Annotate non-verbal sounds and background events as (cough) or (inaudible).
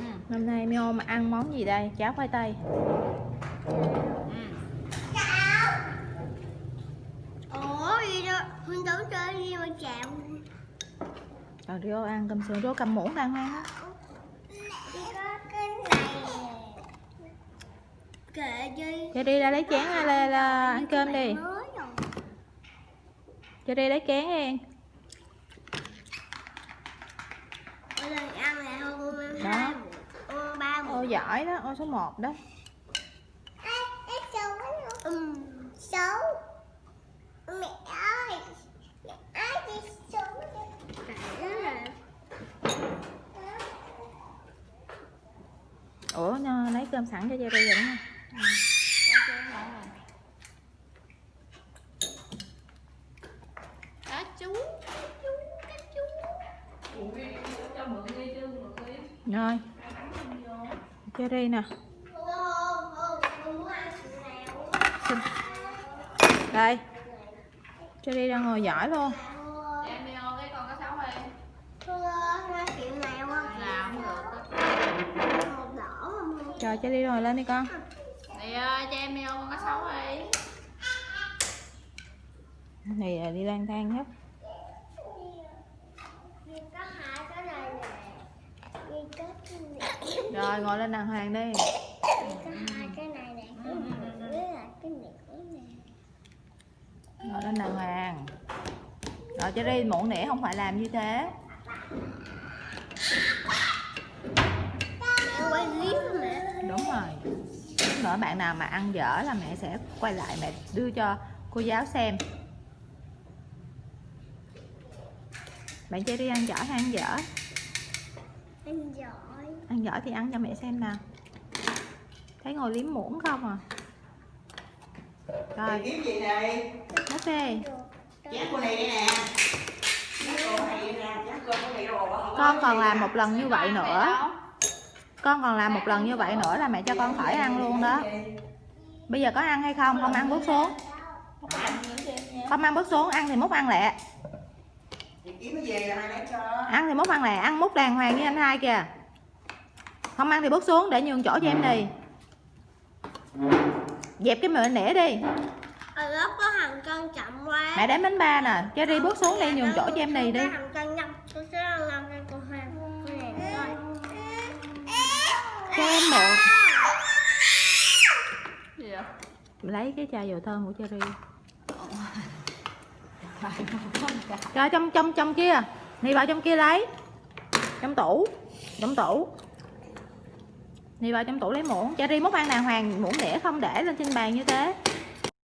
Ừ. Hôm nay Mio mà ăn món gì đây? Cháo khoai tây. Ừ. Ủa gì đó Huynh đấu chơi gì mà chạm Còn Rio ăn cơm sườn, Rio cầm muỗng đang ăn á. Kệ đi Cho đi ra lấy chén ra, ra, ra ăn cơm đi. Cho đi lấy chén đi. Lần ăn giỏi đó, ô số 1 đó. Xấu Mẹ ơi Mẹ ơi chị xấu Ủa nó lấy cơm sẵn cho Jerry rồi đúng không? Có chứ, ngon rồi. Cá chú cá chú cá chú Rồi. Cherry nè đây. Cherry đang ngồi giỏi luôn. Trời cho đi rồi, lên đi con. Này ơi cho em yêu con có xấu đi. Này à, đi lang thang hết Vì có hai cái này nè Vì có cái này rồi, ngồi lên đàng hoàng đi. Có hai cái này nè Cái với cái Ngồi lên đàng hoàng. Rồi đi muộn nĩa không phải làm như thế. Quay mẹ Đúng rồi. Lúc nữa bạn nào mà ăn dở là mẹ sẽ quay lại mẹ đưa cho cô giáo xem. Bạn Jerry ăn dở hay ăn dở? Ăn dở Ăn giỏi thì ăn cho mẹ xem nào. Thấy ngồi liếm muỗng không à? Rồi, kiếm gì này hết đi. chén cô này đây nè Con còn làm một lần như vậy nữa. Con còn làm một lần như vậy nữa là mẹ cho con khỏi ăn luôn đó. Bây giờ có ăn hay không? Không ăn bước xuống. Không ăn bước xuống, ăn thì múc ăn lẹ. Ăn thì múc ăn lẹ, ăn múc đàng hoàng như anh hai kìa. Không ăn thì bước xuống để nhường chỗ cho em đi. Dẹp cái miệng nĩa đi. Ở lớp có hàng cân chậm quá Mẹ đếm đến ba nè, cho đi bước xuống đi nhường chỗ cho em đi đi. Cho em mượn. gì vậy Lấy cái chai dầu thơm của Cherry. Rồi (laughs) trong trong trong kia. Đi vào trong kia lấy. Trong tủ. Trong tủ. Đi vào trong tủ lấy muỗng. Cherry múc ăn đàng hoàng, muỗng đĩa không để lên trên bàn như thế.